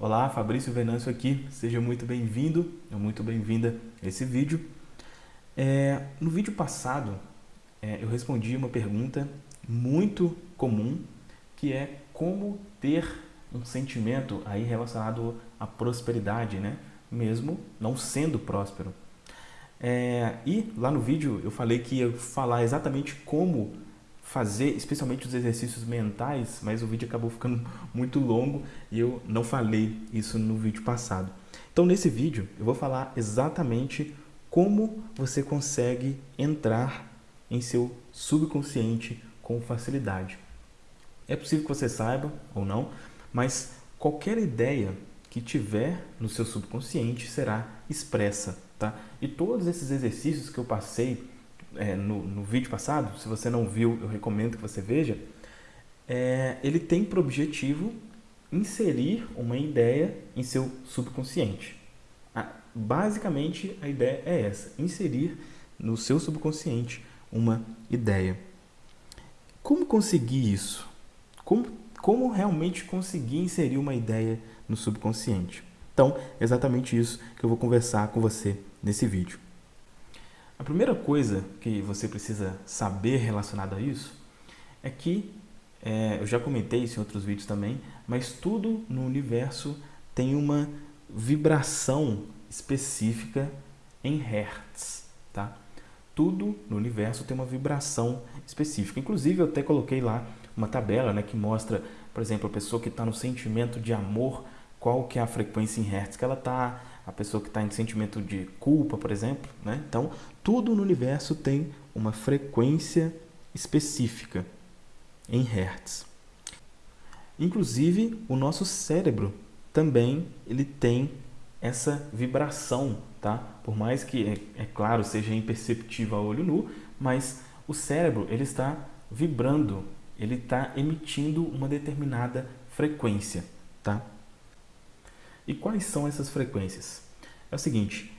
Olá, Fabrício Venâncio aqui, seja muito bem-vindo, muito bem-vinda a esse vídeo. É, no vídeo passado, é, eu respondi uma pergunta muito comum, que é como ter um sentimento aí relacionado à prosperidade, né? mesmo não sendo próspero. É, e lá no vídeo eu falei que ia falar exatamente como fazer, especialmente os exercícios mentais, mas o vídeo acabou ficando muito longo e eu não falei isso no vídeo passado. Então nesse vídeo eu vou falar exatamente como você consegue entrar em seu subconsciente com facilidade. É possível que você saiba ou não, mas qualquer ideia que tiver no seu subconsciente será expressa. Tá? E todos esses exercícios que eu passei é, no, no, vídeo passado, se você não viu, eu recomendo que você veja, é, ele tem por objetivo inserir uma ideia em seu subconsciente. Ah, basicamente, a ideia é essa, inserir no seu subconsciente uma ideia. Como conseguir isso? Como, como realmente conseguir inserir uma ideia no subconsciente? Então, é exatamente isso que eu vou conversar com você nesse vídeo. A primeira coisa que você precisa saber relacionada a isso é que, é, eu já comentei isso em outros vídeos também, mas tudo no universo tem uma vibração específica em Hertz, tá? Tudo no universo tem uma vibração específica. Inclusive, eu até coloquei lá uma tabela né, que mostra, por exemplo, a pessoa que está no sentimento de amor, qual que é a frequência em Hertz que ela está, a pessoa que está em sentimento de culpa, por exemplo. Né? Então, tudo no universo tem uma frequência específica em Hertz. Inclusive, o nosso cérebro também ele tem essa vibração, tá? Por mais que, é, é claro, seja imperceptível a olho nu, mas o cérebro ele está vibrando, ele está emitindo uma determinada frequência, tá? E quais são essas frequências? É o seguinte,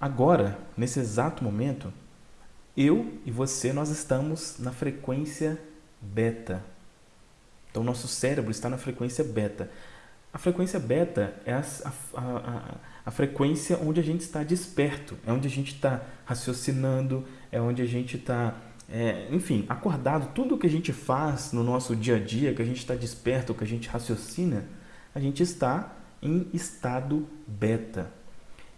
agora, nesse exato momento, eu e você, nós estamos na frequência beta. Então, nosso cérebro está na frequência beta. A frequência beta é a, a, a, a, frequência onde a gente está desperto, é onde a gente está raciocinando, é onde a gente está, é, enfim, acordado. Tudo que a gente faz no nosso dia a dia, que a gente está desperto, que a gente raciocina, a gente está em estado beta.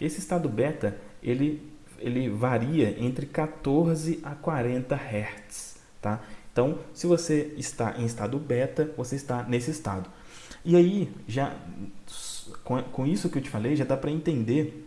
Esse estado beta, ele, ele varia entre 14 a 40 Hz, tá? Então, se você está em estado beta, você está nesse estado. E aí, já com, com isso que eu te falei, já dá para entender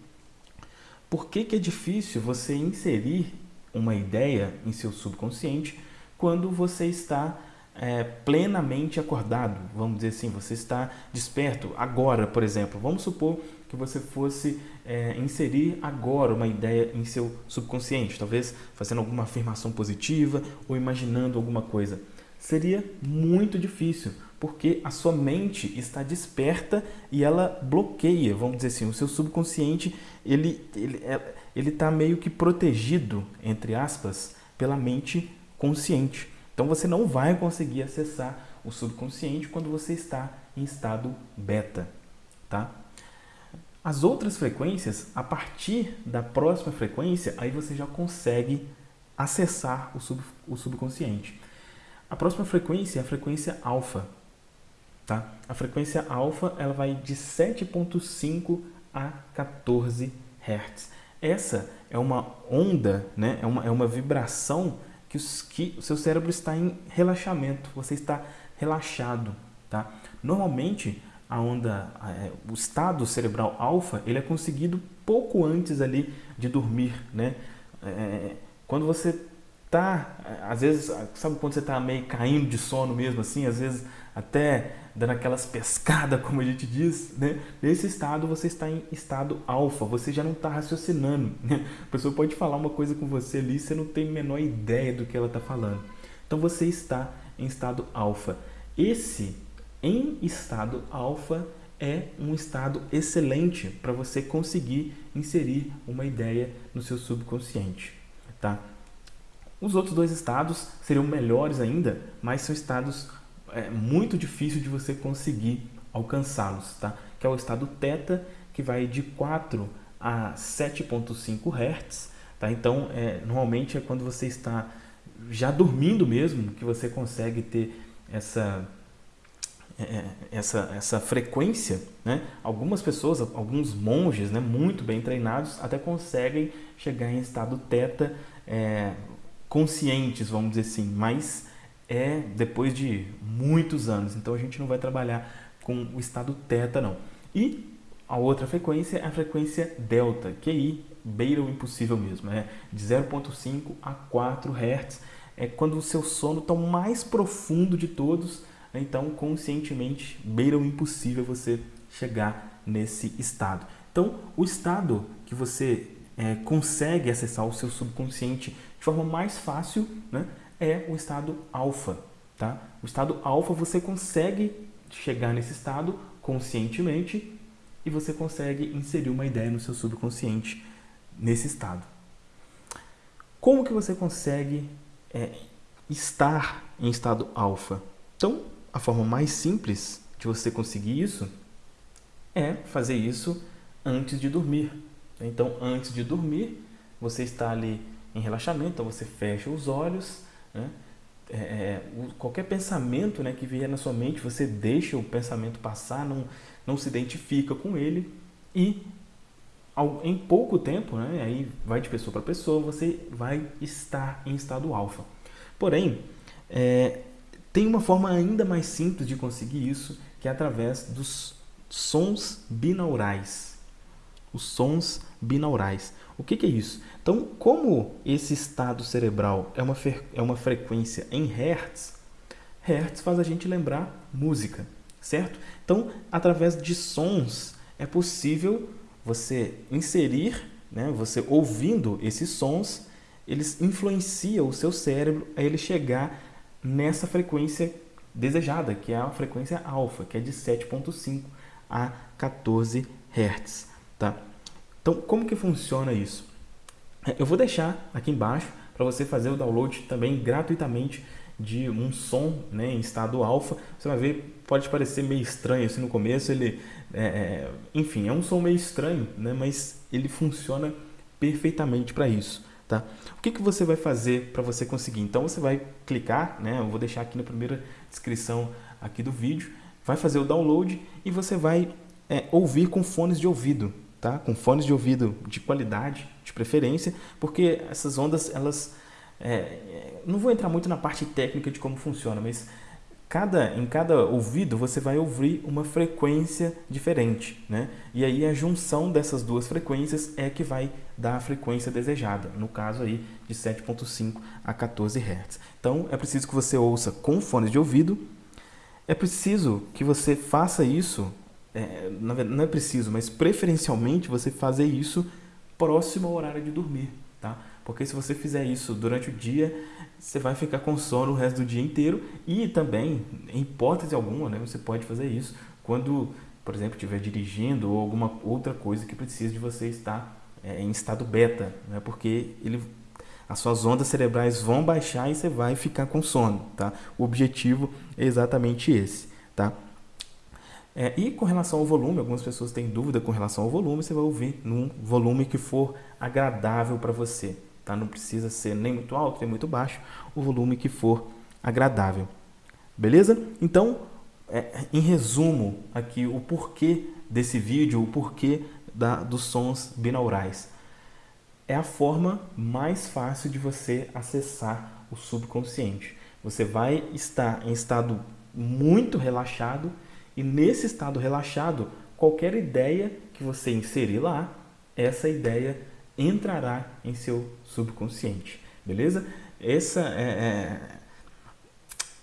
por que, que é difícil você inserir uma ideia em seu subconsciente quando você está é, plenamente acordado, vamos dizer assim, você está desperto agora, por exemplo. Vamos supor que você fosse é, inserir agora uma ideia em seu subconsciente, talvez fazendo alguma afirmação positiva ou imaginando alguma coisa. Seria muito difícil, porque a sua mente está desperta e ela bloqueia, vamos dizer assim, o seu subconsciente, ele ele é, ele está meio que protegido, entre aspas, pela mente consciente. Então você não vai conseguir acessar o subconsciente quando você está em estado beta, tá? As outras frequências, a partir da próxima frequência, aí você já consegue acessar o, sub, o subconsciente. A próxima frequência é a frequência alfa, tá? A frequência alfa, ela vai de 7.5 a 14 Hz. Essa é uma onda, né? é, uma, é uma vibração que, os, que o seu cérebro está em relaxamento, você está relaxado. Tá? Normalmente, a onda, é, o estado cerebral alfa, ele é conseguido pouco antes ali de dormir. Né? É, quando você está, às vezes, sabe quando você está meio caindo de sono mesmo, assim, às vezes até dando aquelas pescadas, como a gente diz, né? Nesse estado você está em estado alfa, você já não está raciocinando. Né? A pessoa pode falar uma coisa com você ali, você não tem a menor ideia do que ela está falando. Então você está em estado alfa. Esse em estado alfa é um estado excelente para você conseguir inserir uma ideia no seu subconsciente, tá? Os outros dois estados seriam melhores ainda, mas são estados é muito difícil de você conseguir alcançá-los, tá? que é o estado teta, que vai de 4 a 7.5 Hz. Tá? Então, é, normalmente é quando você está já dormindo mesmo que você consegue ter essa é, é, essa, essa frequência, né? algumas pessoas, alguns monges né, muito bem treinados até conseguem chegar em estado teta é, conscientes, vamos dizer assim, mas é depois de muitos anos, então a gente não vai trabalhar com o estado teta não. E a outra frequência é a frequência delta, que aí beira o impossível mesmo, é de 0.5 a 4 Hz, é quando o seu sono está o mais profundo de todos, então conscientemente beira o impossível você chegar nesse estado. Então, o estado que você é, consegue acessar o seu subconsciente de forma mais fácil né, é o estado alfa. Tá? O estado alfa você consegue chegar nesse estado conscientemente e você consegue inserir uma ideia no seu subconsciente nesse estado. Como que você consegue é, estar em estado alfa? Então, a forma mais simples de você conseguir isso é fazer isso antes de dormir. Então, antes de dormir, você está ali em relaxamento, então você fecha os olhos, né? é, é qualquer pensamento né, que vier na sua mente, você deixa o pensamento passar, não, não se identifica com ele e em pouco tempo, né, aí vai de pessoa para pessoa, você vai estar em estado alfa. Porém, é, tem uma forma ainda mais simples de conseguir isso, que é através dos sons binaurais. Os sons binaurais. O que, que é isso? Então, como esse estado cerebral é uma, é uma frequência em Hertz, Hertz faz a gente lembrar música, certo? Então, através de sons, é possível você inserir, né, você ouvindo esses sons, eles influenciam o seu cérebro a ele chegar nessa frequência desejada, que é a frequência alfa, que é de 7.5 a 14 Hz. Tá? Então, como que funciona isso? É, eu vou deixar aqui embaixo para você fazer o download também gratuitamente de um som né, em estado alfa. Você vai ver, pode parecer meio estranho assim no começo, ele, é, é enfim, é um som meio estranho, né, mas ele funciona perfeitamente para isso. Tá? O que, que você vai fazer para você conseguir? Então você vai clicar, né? eu vou deixar aqui na primeira descrição aqui do vídeo, vai fazer o download e você vai é, ouvir com fones de ouvido, tá? com fones de ouvido de qualidade, de preferência, porque essas ondas, elas, é, é não vou entrar muito na parte técnica de como funciona, mas cada, em cada ouvido você vai ouvir uma frequência diferente, né? E aí a junção dessas duas frequências é que vai dar a frequência desejada, no caso aí de 7.5 a 14 Hz. Então é preciso que você ouça com fones de ouvido, é preciso que você faça isso, é, não é preciso, mas preferencialmente você fazer isso próximo ao horário de dormir, tá? Porque se você fizer isso durante o dia, você vai ficar com sono o resto do dia inteiro e também, em hipótese alguma, né, você pode fazer isso quando, por exemplo, estiver dirigindo ou alguma outra coisa que precise de você estar é, em estado beta, né, porque ele, as suas ondas cerebrais vão baixar e você vai ficar com sono. Tá? O objetivo é exatamente esse. Tá? É, e com relação ao volume, algumas pessoas têm dúvida com relação ao volume, você vai ouvir num volume que for agradável para você. Tá? Não precisa ser nem muito alto, nem muito baixo, o volume que for agradável. Beleza? Então, é, em resumo aqui, o porquê desse vídeo, o porquê da, dos sons binaurais. É a forma mais fácil de você acessar o subconsciente. Você vai estar em estado muito relaxado e nesse estado relaxado, qualquer ideia que você inserir lá, essa ideia entrará em seu subconsciente, beleza? Essa é, é,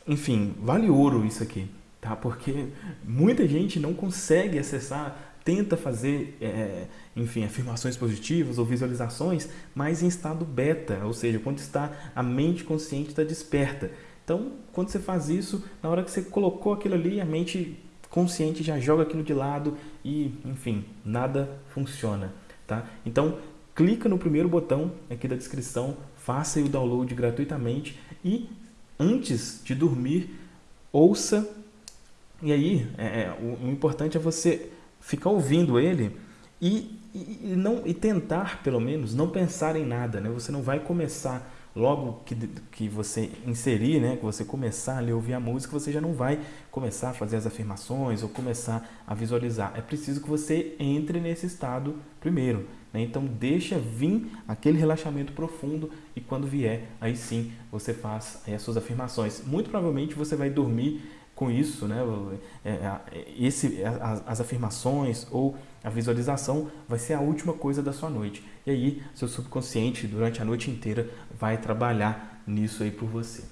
enfim, vale ouro isso aqui, tá? Porque muita gente não consegue acessar, tenta fazer, é, enfim, afirmações positivas ou visualizações, mas em estado beta, ou seja, quando está a mente consciente está desperta. Então, quando você faz isso, na hora que você colocou aquilo ali, a mente consciente já joga aquilo de lado e, enfim, nada funciona, tá? Então, clica no primeiro botão aqui da descrição, faça o download gratuitamente e antes de dormir, ouça. E aí, é, é, o, o importante é você ficar ouvindo ele e, e, não, e tentar, pelo menos, não pensar em nada. Né? Você não vai começar logo que, que você inserir, né, que você começar a ouvir a música, você já não vai começar a fazer as afirmações ou começar a visualizar. É preciso que você entre nesse estado primeiro. Né? Então deixa vir aquele relaxamento profundo e quando vier, aí sim você faz as suas afirmações. Muito provavelmente você vai dormir com isso, né? É, é, esse, as afirmações ou a visualização vai ser a última coisa da sua noite. E aí, seu subconsciente, durante a noite inteira, vai trabalhar nisso aí por você.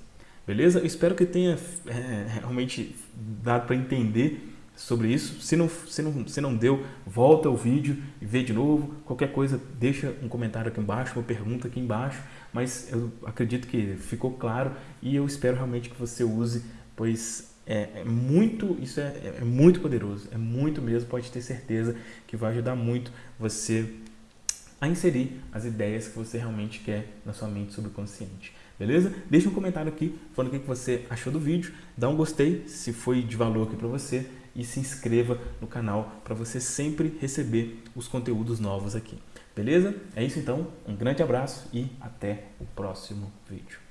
Beleza? Eu espero que tenha é, realmente dado para entender sobre isso. Se não, se, não, se não deu, volta ao vídeo e vê de novo. Qualquer coisa, deixa um comentário aqui embaixo, uma pergunta aqui embaixo. Mas eu acredito que ficou claro e eu espero realmente que você use, pois é, é muito, isso é, é muito poderoso, é muito mesmo, pode ter certeza que vai ajudar muito você a inserir as ideias que você realmente quer na sua mente subconsciente. Beleza? Deixa um comentário aqui falando o que você achou do vídeo, dá um gostei se foi de valor aqui para você e se inscreva no canal para você sempre receber os conteúdos novos aqui. Beleza? É isso então, um grande abraço e até o próximo vídeo.